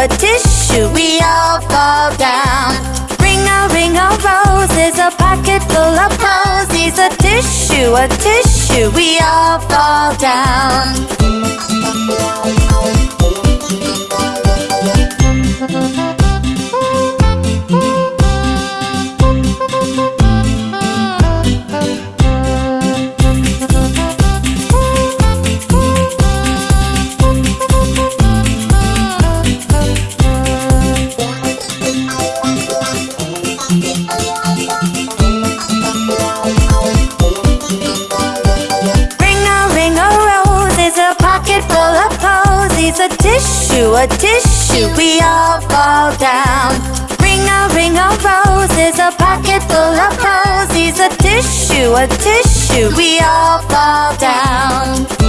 a tissue, we all fall down. Ring a ring a roses, a pocket full of posies, a tissue, a tissue, we all fall down. A ring of roses, a pocket full of posies, a tissue, a tissue, we all fall down. Ring a ring a roses, a pocket full of posies, a tissue, a tissue, we all fall down.